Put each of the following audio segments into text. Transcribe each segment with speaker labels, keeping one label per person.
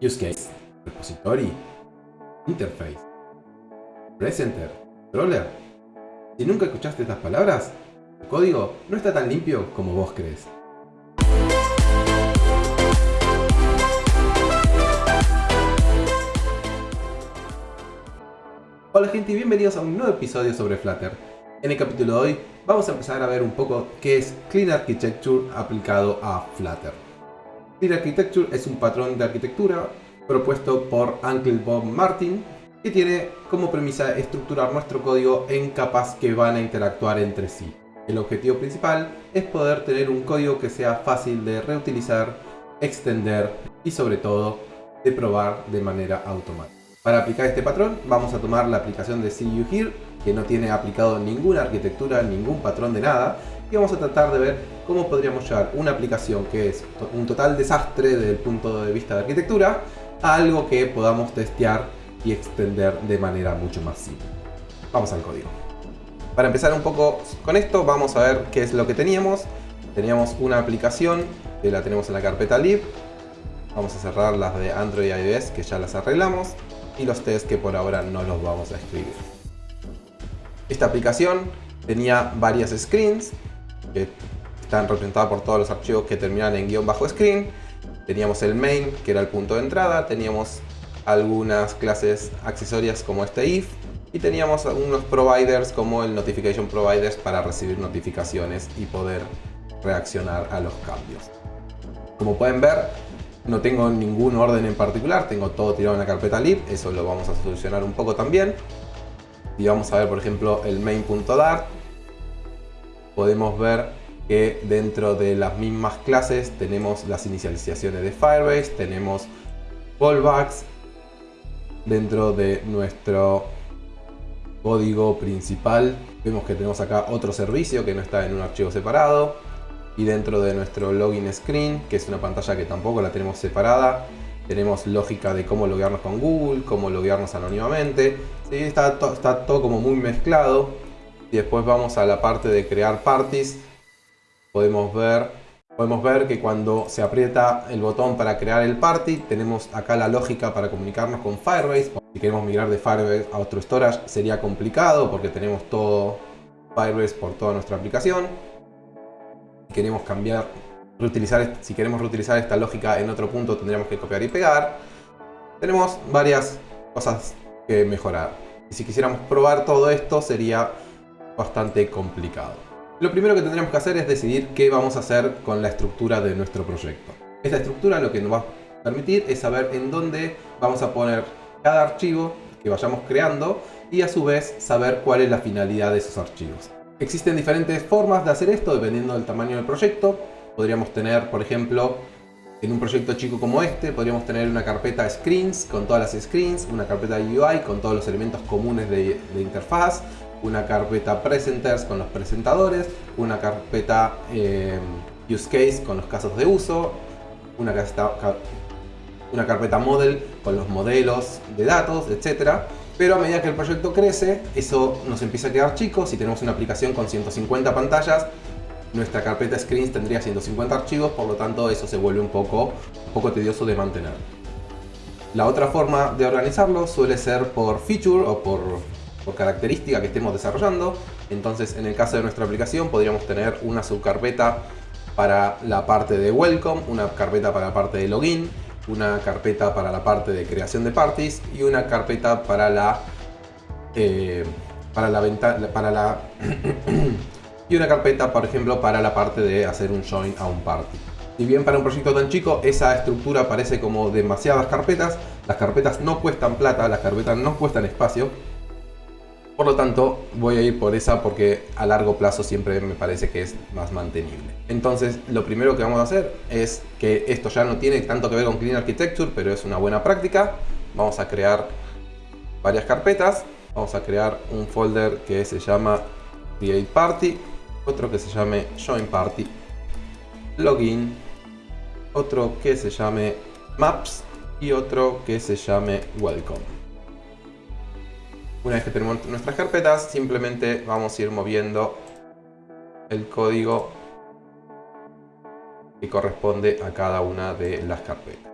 Speaker 1: use case, repository, interface, presenter, controller. Si nunca escuchaste estas palabras, el código no está tan limpio como vos crees. Hola gente y bienvenidos a un nuevo episodio sobre Flutter. En el capítulo de hoy vamos a empezar a ver un poco qué es Clean Architecture aplicado a Flutter. Clean Architecture es un patrón de arquitectura propuesto por Uncle Bob Martin que tiene como premisa estructurar nuestro código en capas que van a interactuar entre sí. El objetivo principal es poder tener un código que sea fácil de reutilizar, extender y sobre todo de probar de manera automática. Para aplicar este patrón vamos a tomar la aplicación de See You Here que no tiene aplicado ninguna arquitectura, ningún patrón de nada y vamos a tratar de ver cómo podríamos llevar una aplicación que es un total desastre desde el punto de vista de arquitectura a algo que podamos testear y extender de manera mucho más simple. Vamos al código. Para empezar un poco con esto vamos a ver qué es lo que teníamos. Teníamos una aplicación que la tenemos en la carpeta lib. Vamos a cerrar las de Android y iOS que ya las arreglamos y los tests que por ahora no los vamos a escribir. Esta aplicación tenía varias screens que están representadas por todos los archivos que terminan en guion bajo screen. Teníamos el main, que era el punto de entrada. Teníamos algunas clases accesorias como este if. Y teníamos algunos providers como el notification providers para recibir notificaciones y poder reaccionar a los cambios. Como pueden ver, no tengo ningún orden en particular, tengo todo tirado en la carpeta lib, eso lo vamos a solucionar un poco también. Y vamos a ver, por ejemplo, el main.dart. Podemos ver que dentro de las mismas clases tenemos las inicializaciones de Firebase, tenemos callbacks. Dentro de nuestro código principal vemos que tenemos acá otro servicio que no está en un archivo separado. Y dentro de nuestro login screen, que es una pantalla que tampoco la tenemos separada, tenemos lógica de cómo loguearnos con Google, cómo loguearnos anónimamente. Está, está todo como muy mezclado. Y después vamos a la parte de crear parties. Podemos ver, podemos ver que cuando se aprieta el botón para crear el party, tenemos acá la lógica para comunicarnos con Firebase. Si queremos migrar de Firebase a otro storage sería complicado porque tenemos todo Firebase por toda nuestra aplicación. Si queremos cambiar reutilizar, si queremos reutilizar esta lógica en otro punto tendríamos que copiar y pegar. Tenemos varias cosas que mejorar. Y si quisiéramos probar todo esto sería bastante complicado. Lo primero que tendríamos que hacer es decidir qué vamos a hacer con la estructura de nuestro proyecto. Esta estructura lo que nos va a permitir es saber en dónde vamos a poner cada archivo que vayamos creando y a su vez saber cuál es la finalidad de esos archivos. Existen diferentes formas de hacer esto dependiendo del tamaño del proyecto. Podríamos tener, por ejemplo, en un proyecto chico como este, podríamos tener una carpeta screens con todas las screens, una carpeta UI con todos los elementos comunes de, de interfaz, una carpeta presenters con los presentadores, una carpeta eh, use case con los casos de uso, una, carpeta model con los modelos de datos, etc. Pero a medida que el proyecto crece, eso nos empieza a quedar chico. Si tenemos una aplicación con 150 pantallas, nuestra carpeta screens tendría 150 archivos, por lo tanto eso se vuelve un poco, un poco tedioso de mantener. La otra forma de organizarlo suele ser por feature o por, por característica que estemos desarrollando. Entonces en el caso de nuestra aplicación podríamos tener una subcarpeta para la parte de welcome, una carpeta para la parte de login, una carpeta para la parte de creación de parties y una carpeta para la eh, para la ventana para la y una carpeta, por ejemplo, para la parte de hacer un join a un party. Si bien para un proyecto tan chico esa estructura parece como demasiadas carpetas, las carpetas no cuestan plata, las carpetas no cuestan espacio. Por lo tanto, voy a ir por esa porque a largo plazo siempre me parece que es más mantenible. Entonces, lo primero que vamos a hacer es que esto ya no tiene tanto que ver con Clean Architecture, pero es una buena práctica. Vamos a crear varias carpetas. Vamos a crear un folder que se llama Create Party otro que se llame Join Party, Login, otro que se llame Maps y otro que se llame Welcome. Una vez que tenemos nuestras carpetas, simplemente vamos a ir moviendo el código que corresponde a cada una de las carpetas.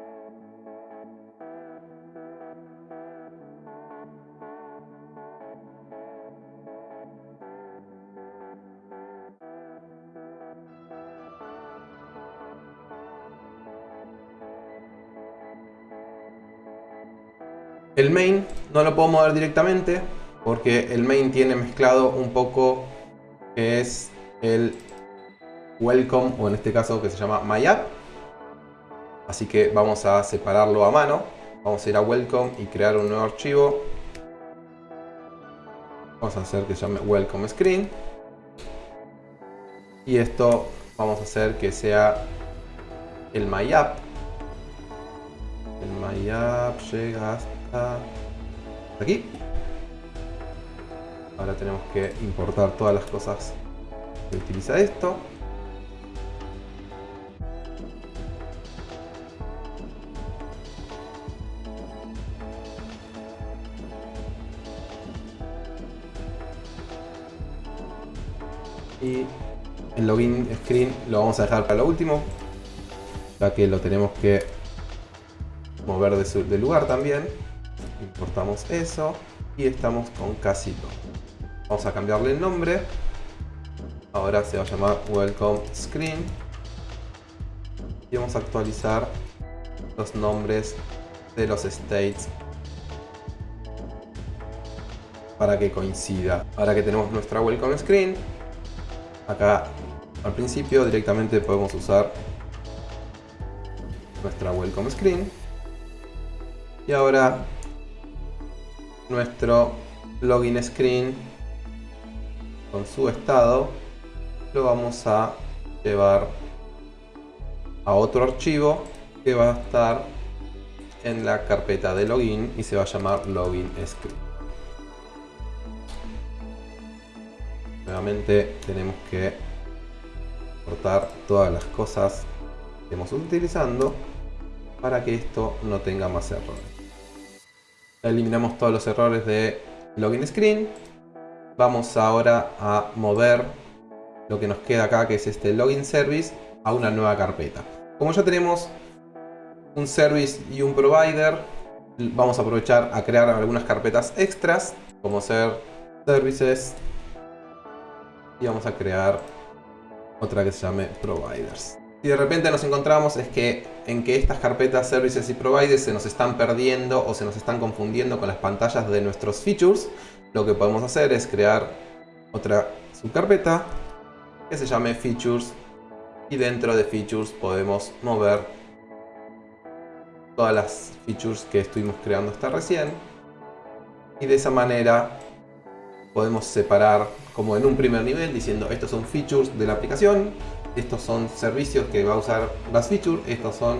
Speaker 1: El main no lo puedo mover directamente porque el main tiene mezclado un poco que es el welcome o en este caso que se llama myapp. Así que vamos a separarlo a mano. Vamos a ir a welcome y crear un nuevo archivo. Vamos a hacer que se llame welcome screen. Y esto vamos a hacer que sea el myapp. El myapp llega hasta aquí. Ahora tenemos que importar todas las cosas que utiliza esto. Y el login screen lo vamos a dejar para lo último, ya que lo tenemos que mover de, lugar también. Importamos eso y estamos con casi todo. Vamos a cambiarle el nombre. Ahora se va a llamar Welcome Screen. Y vamos a actualizar los nombres de los states para que coincida. Ahora que tenemos nuestra Welcome Screen, acá al principio directamente podemos usar nuestra Welcome Screen. Y ahora nuestro Login Screen con su estado lo vamos a llevar a otro archivo que va a estar en la carpeta de login y se va a llamar login script. Nuevamente tenemos que cortar todas las cosas que estamos utilizando para que esto no tenga más errores. Eliminamos todos los errores de login screen Vamos ahora a mover lo que nos queda acá, que es este login service, a una nueva carpeta. Como ya tenemos un service y un provider, vamos a aprovechar a crear algunas carpetas extras, como ser services, y vamos a crear otra que se llame providers. Si de repente nos encontramos es que en que estas carpetas services y providers se nos están perdiendo o se nos están confundiendo con las pantallas de nuestros features, lo que podemos hacer es crear otra subcarpeta que se llame Features y dentro de Features podemos mover todas las features que estuvimos creando hasta recién. Y de esa manera podemos separar como en un primer nivel diciendo estos son features de la aplicación estos son servicios que va a usar las features estos son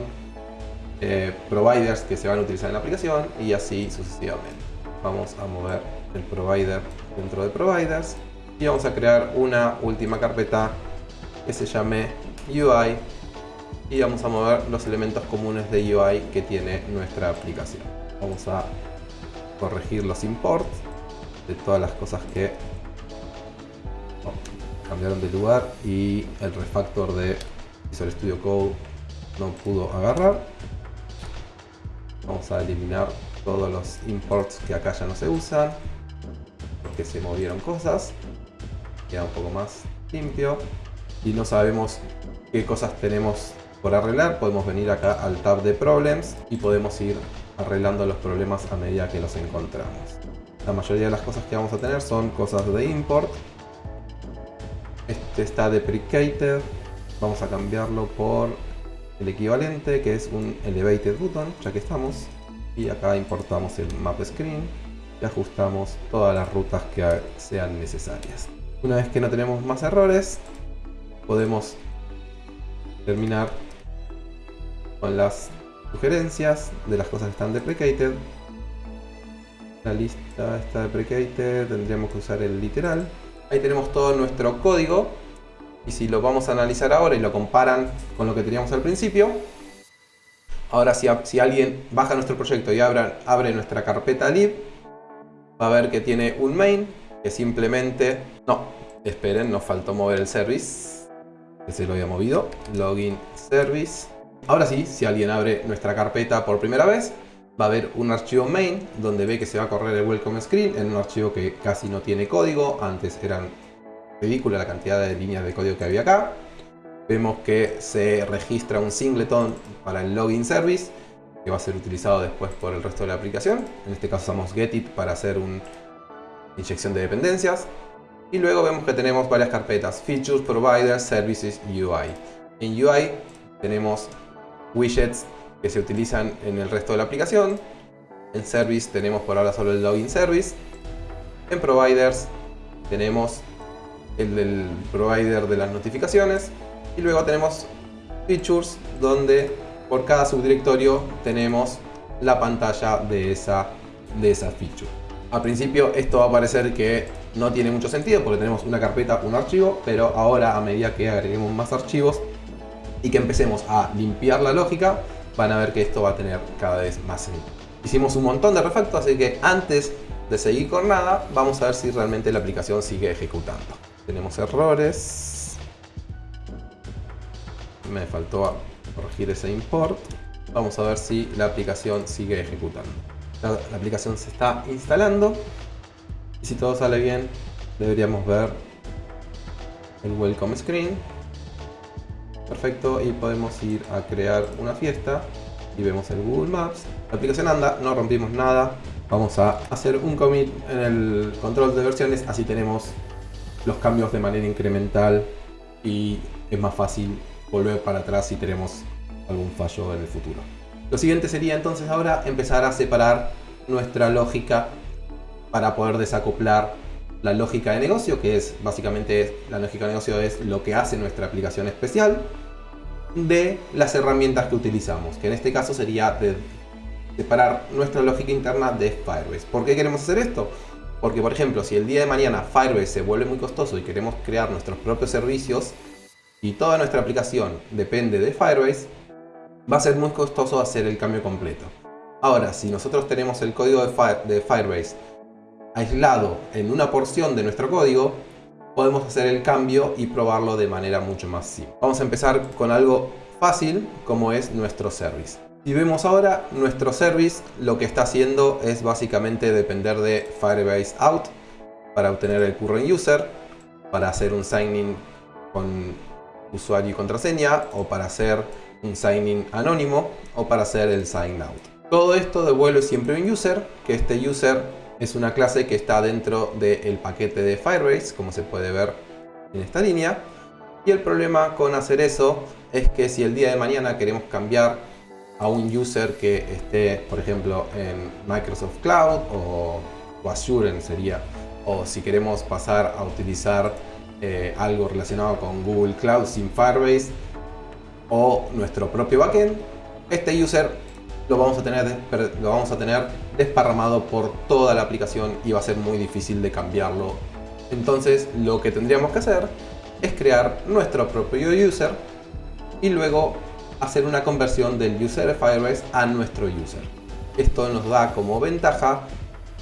Speaker 1: eh, providers que se van a utilizar en la aplicación y así sucesivamente vamos a mover el provider dentro de providers y vamos a crear una última carpeta que se llame UI y vamos a mover los elementos comunes de UI que tiene nuestra aplicación. Vamos a corregir los imports de todas las cosas que cambiaron de lugar y el refactor de Visual Studio Code no pudo agarrar. Vamos a eliminar todos los imports que acá ya no se usan que se movieron cosas. Queda un poco más limpio. Y no sabemos qué cosas tenemos por arreglar. Podemos venir acá al tab de Problems y podemos ir arreglando los problemas a medida que los encontramos. La mayoría de las cosas que vamos a tener son cosas de import. Este está deprecated. Vamos a cambiarlo por el equivalente que es un elevated button, ya que estamos. Y acá importamos el map screen y ajustamos todas las rutas que sean necesarias. Una vez que no tenemos más errores, podemos terminar con las sugerencias de las cosas que están deprecated. La lista está deprecated, tendríamos que usar el literal. Ahí tenemos todo nuestro código y si lo vamos a analizar ahora y lo comparan con lo que teníamos al principio, ahora si, si alguien baja nuestro proyecto y abre, abre nuestra carpeta lib, va a ver que tiene un main que simplemente... No, esperen, nos faltó mover el service. Que se lo había movido. Login service. Ahora sí, si alguien abre nuestra carpeta por primera vez, va a ver un archivo main donde ve que se va a correr el welcome screen en un archivo que casi no tiene código. Antes eran ridícula la cantidad de líneas de código que había acá. Vemos que se registra un singleton para el login service que va a ser utilizado después por el resto de la aplicación. En este caso usamos getit para hacer una inyección de dependencias. Y luego vemos que tenemos varias carpetas, Features, Providers, Services UI. En UI tenemos widgets que se utilizan en el resto de la aplicación. En Service tenemos por ahora solo el Login Service. En Providers tenemos el del provider de las notificaciones. Y luego tenemos Features, donde por cada subdirectorio tenemos la pantalla de esa, de esa feature. Al principio esto va a parecer que no tiene mucho sentido porque tenemos una carpeta, un archivo, pero ahora a medida que agreguemos más archivos y que empecemos a limpiar la lógica, van a ver que esto va a tener cada vez más sentido. Hicimos un montón de refactos, así que antes de seguir con nada, vamos a ver si realmente la aplicación sigue ejecutando. Tenemos errores. Me faltó corregir ese import. Vamos a ver si la aplicación sigue ejecutando. La, aplicación se está instalando. Y si todo sale bien, deberíamos ver el welcome screen. Perfecto, y podemos ir a crear una fiesta. Y vemos el Google Maps. La aplicación anda, no rompimos nada. Vamos a hacer un commit en el control de versiones, así tenemos los cambios de manera incremental y es más fácil volver para atrás si tenemos algún fallo en el futuro. Lo siguiente sería entonces ahora empezar a separar nuestra lógica para poder desacoplar la lógica de negocio, que es básicamente la lógica de negocio es lo que hace nuestra aplicación especial, de las herramientas que utilizamos, que en este caso sería de separar nuestra lógica interna de Firebase. ¿Por qué queremos hacer esto? Porque, por ejemplo, si el día de mañana Firebase se vuelve muy costoso y queremos crear nuestros propios servicios, y toda nuestra aplicación depende de Firebase, va a ser muy costoso hacer el cambio completo. Ahora, si nosotros tenemos el código de, Firebase aislado en una porción de nuestro código, podemos hacer el cambio y probarlo de manera mucho más simple. Vamos a empezar con algo fácil como es nuestro service. Si vemos ahora, nuestro service lo que está haciendo es básicamente depender de Firebase Out para obtener el current user, para hacer un sign-in con usuario y contraseña, o para hacer un sign-in anónimo, o para hacer el sign-out. Todo esto devuelve siempre un user, que este user es una clase que está dentro del paquete de Firebase, como se puede ver en esta línea. Y el problema con hacer eso es que si el día de mañana queremos cambiar a un user que esté, por ejemplo, en Microsoft Cloud o, Azure sería, o si queremos pasar a utilizar eh, algo relacionado con Google Cloud sin Firebase o nuestro propio backend, este user lo vamos a tener, lo vamos a tener desparramado por toda la aplicación y va a ser muy difícil de cambiarlo. Entonces lo que tendríamos que hacer es crear nuestro propio user y luego hacer una conversión del user de Firebase a nuestro user. Esto nos da como ventaja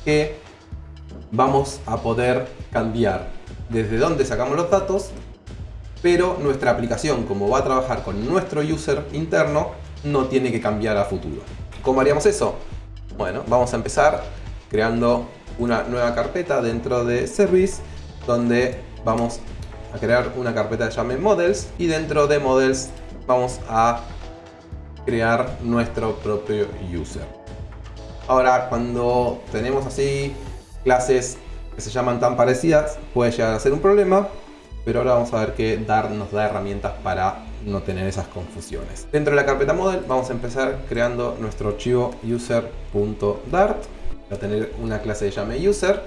Speaker 1: que vamos a poder cambiar desde dónde sacamos los datos, pero nuestra aplicación, como va a trabajar con nuestro user interno, no tiene que cambiar a futuro. ¿Cómo haríamos eso? Bueno, vamos a empezar creando una nueva carpeta dentro de Service, donde vamos a crear una carpeta que llame Models, y dentro de Models vamos a crear nuestro propio user. Ahora, cuando tenemos así clases que se llaman tan parecidas puede llegar a ser un problema, pero ahora vamos a ver que Dart nos da herramientas para no tener esas confusiones. Dentro de la carpeta model vamos a empezar creando nuestro archivo user.dart. Va a tener una clase de llame user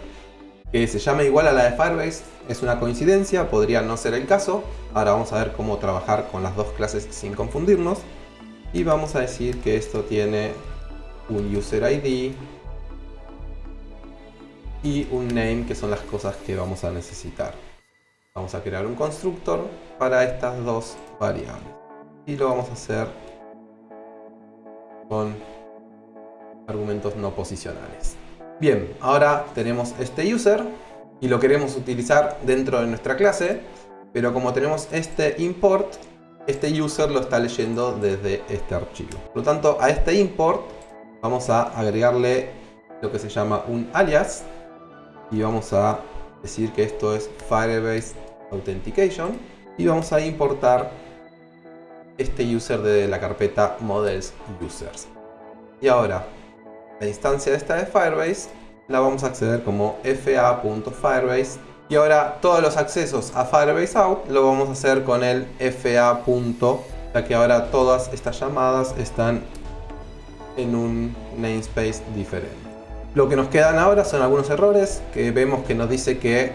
Speaker 1: que se llame igual a la de Firebase. Es una coincidencia, podría no ser el caso. Ahora vamos a ver cómo trabajar con las dos clases sin confundirnos. Y vamos a decir que esto tiene un user ID, y un name que son las cosas que vamos a necesitar. Vamos a crear un constructor para estas dos variables y lo vamos a hacer con argumentos no posicionales. Bien, ahora tenemos este user y lo queremos utilizar dentro de nuestra clase, pero como tenemos este import, este user lo está leyendo desde este archivo. Por lo tanto, a este import vamos a agregarle lo que se llama un alias y vamos a decir que esto es Firebase Authentication y vamos a importar este user de la carpeta Models Users. Y ahora, la instancia esta de Firebase la vamos a acceder como fa.firebase. Y ahora todos los accesos a Firebase Out lo vamos a hacer con el fa. Ya que ahora todas estas llamadas están en un namespace diferente. Lo que nos quedan ahora son algunos errores que vemos que nos dice que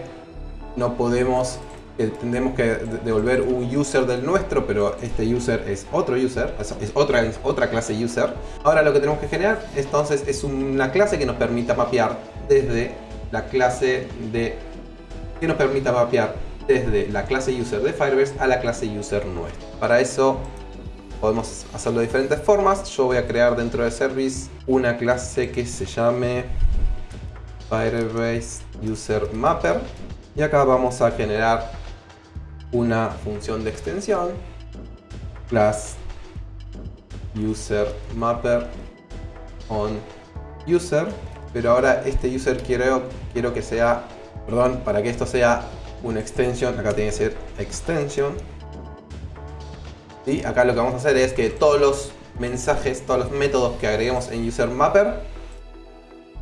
Speaker 1: no podemos que tendremos que devolver un user del nuestro, pero este user es otro user, es otra, otra clase user. Ahora lo que tenemos que generar entonces es una clase que nos permita mapear desde la clase de que nos permita mapear desde la clase user de Firebase a la clase user nuestro. Para eso podemos hacerlo de diferentes formas. Yo voy a crear dentro de service una clase que se llame Firebase User Mapper y acá vamos a generar una función de extensión class user mapper on user pero ahora este user quiero, quiero que sea perdón, para que esto sea una extensión acá tiene que ser extension y acá lo que vamos a hacer es que todos los mensajes, todos los métodos que agreguemos en user mapper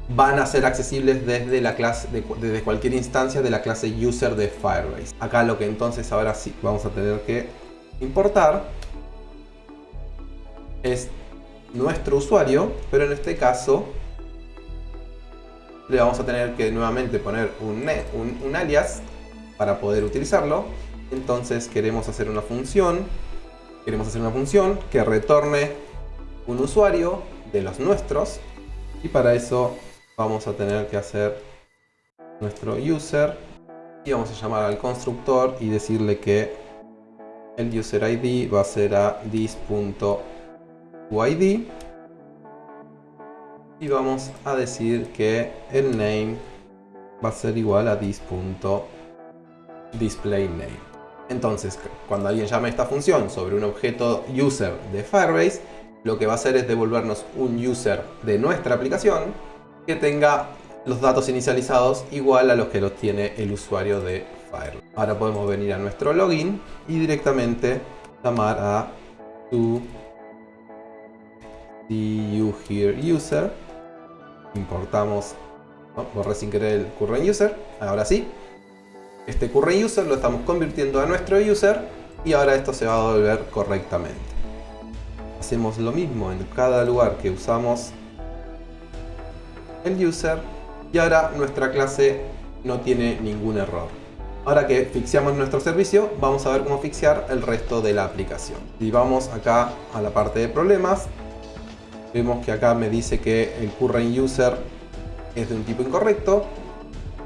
Speaker 1: van a ser accesibles desde, la clase, desde cualquier instancia de la clase user de Firebase. Acá lo que entonces ahora sí vamos a tener que importar es nuestro usuario, pero en este caso le vamos a tener que nuevamente poner un, un, alias para poder utilizarlo. Entonces queremos hacer una función, queremos hacer una función que retorne un usuario de los nuestros. Y para eso vamos a tener que hacer nuestro user. Y vamos a llamar al constructor y decirle que el user id va a ser a this.uid y vamos a decir que el name va a ser igual a this.displayName entonces cuando alguien llame esta función sobre un objeto user de Firebase lo que va a hacer es devolvernos un user de nuestra aplicación que tenga los datos inicializados igual a los que los tiene el usuario de Fire. Ahora podemos venir a nuestro login y directamente llamar a to user. Importamos, borré sin querer el current user, ahora sí. Este current user lo estamos convirtiendo a nuestro user y ahora esto se va a devolver correctamente. Hacemos lo mismo en cada lugar que usamos el user y ahora nuestra clase no tiene ningún error. Ahora que fixeamos nuestro servicio, vamos a ver cómo fixear el resto de la aplicación. Si vamos acá a la parte de problemas, vemos que acá me dice que el current user es de un tipo incorrecto.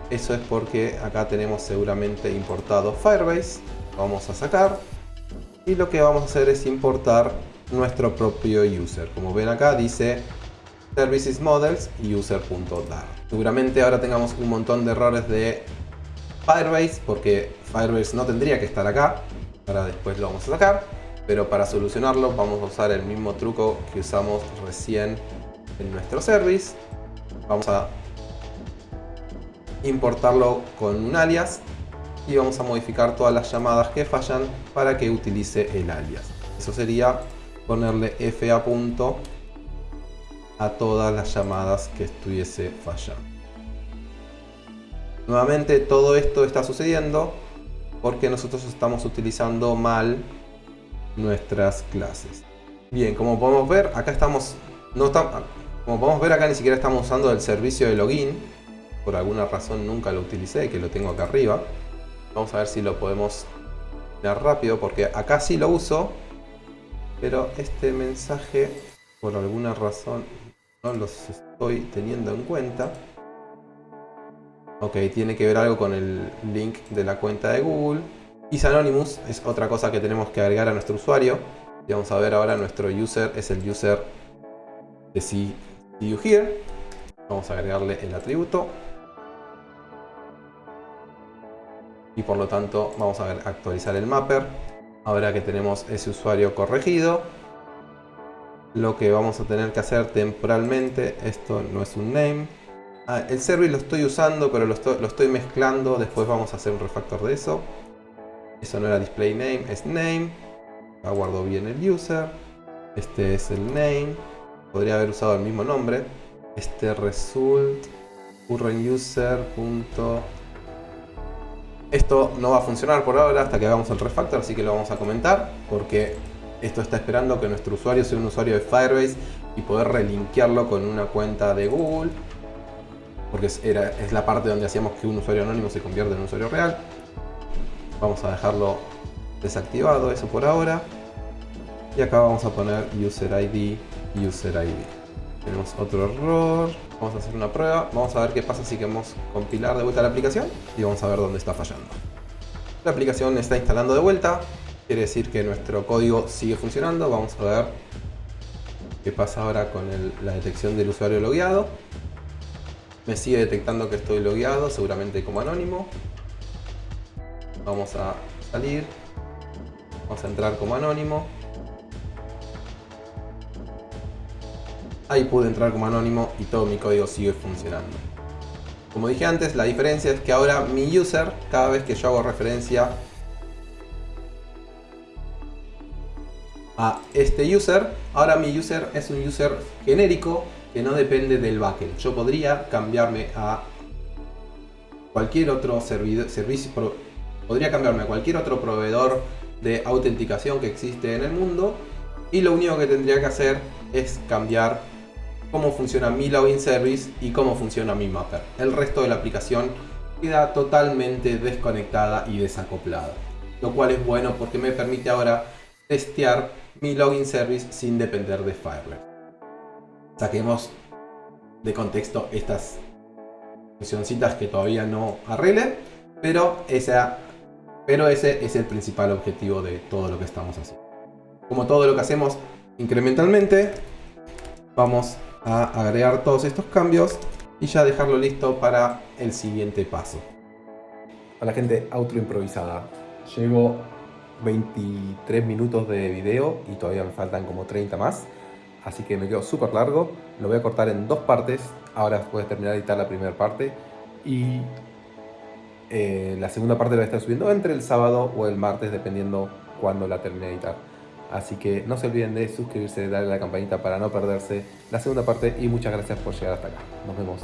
Speaker 1: Eso es porque acá tenemos seguramente importado Firebase. Vamos a sacar. Y lo que vamos a hacer es importar nuestro propio user. Como ven acá dice services models user.dar. Seguramente ahora tengamos un montón de errores de Firebase porque Firebase no tendría que estar acá. Ahora después lo vamos a sacar. Pero para solucionarlo vamos a usar el mismo truco que usamos recién en nuestro service. Vamos a importarlo con un alias y vamos a modificar todas las llamadas que fallan para que utilice el alias. Eso sería ponerle fa a todas las llamadas que estuviese fallando. Nuevamente todo esto está sucediendo porque nosotros estamos utilizando mal nuestras clases. Bien, como podemos ver, acá estamos, no como podemos ver acá ni siquiera estamos usando el servicio de login. Por alguna razón nunca lo utilicé, que lo tengo acá arriba. Vamos a ver si lo podemos ver rápido, porque acá sí lo uso. Pero este mensaje, por alguna razón, no los estoy teniendo en cuenta. Ok, tiene que ver algo con el link de la cuenta de Google. Is Anonymous es otra cosa que tenemos que agregar a nuestro usuario. Y vamos a ver ahora nuestro user es el user de See You Here. Vamos a agregarle el atributo. Y por lo tanto vamos a actualizar el mapper. Ahora que tenemos ese usuario corregido, lo que vamos a tener que hacer temporalmente, esto no es un name. Ah, el service lo estoy usando, pero lo estoy, mezclando, después vamos a hacer un refactor de eso. Eso no era display name, es name. Aguardo bien el user. Este es el name. podría haber usado el mismo nombre. Este result current user. Esto no va a funcionar por ahora hasta que hagamos el refactor, así que lo vamos a comentar porque esto está esperando que nuestro usuario sea un usuario de Firebase y poder relinkearlo con una cuenta de Google porque es, era, es la parte donde hacíamos que un usuario anónimo se convierta en un usuario real. Vamos a dejarlo desactivado eso por ahora. Y acá vamos a poner user ID, user ID. Tenemos otro error. Vamos a hacer una prueba. Vamos a ver qué pasa si queremos compilar de vuelta la aplicación. Y vamos a ver dónde está fallando. La aplicación está instalando de vuelta. Quiere decir que nuestro código sigue funcionando. Vamos a ver qué pasa ahora con la detección del usuario logueado. Me sigue detectando que estoy logueado, seguramente como anónimo. Vamos a salir. Vamos a entrar como anónimo. Ahí pude entrar como anónimo y todo mi código sigue funcionando. Como dije antes, la diferencia es que ahora mi user, cada vez que yo hago referencia a este user, ahora mi user es un user genérico que no depende del backend. Yo podría cambiarme a cualquier otro servicio, podría cambiarme a cualquier otro proveedor de autenticación que existe en el mundo y lo único que tendría que hacer es cambiar cómo funciona mi login service y cómo funciona mi mapper. El resto de la aplicación queda totalmente desconectada y desacoplada. Lo cual es bueno porque me permite ahora testear mi login service sin depender de Firewall. Saquemos de contexto estas funcioncitas que todavía no arregle, pero, esa, pero ese es el principal objetivo de todo lo que estamos haciendo. Como todo lo que hacemos incrementalmente, vamos a agregar todos estos cambios y ya dejarlo listo para el siguiente paso. A la gente auto improvisada. Llevo 23 minutos de video y todavía me faltan como 30 más. Así que me quedo súper largo. Lo voy a cortar en dos partes. Ahora después de terminar de editar la primera parte. Y eh, la segunda parte la voy a estar subiendo entre el sábado o el martes, dependiendo cuando la termine de editar. Así que no se olviden de suscribirse, darle a la campanita para no perderse la segunda parte y muchas gracias por llegar hasta acá. Nos vemos.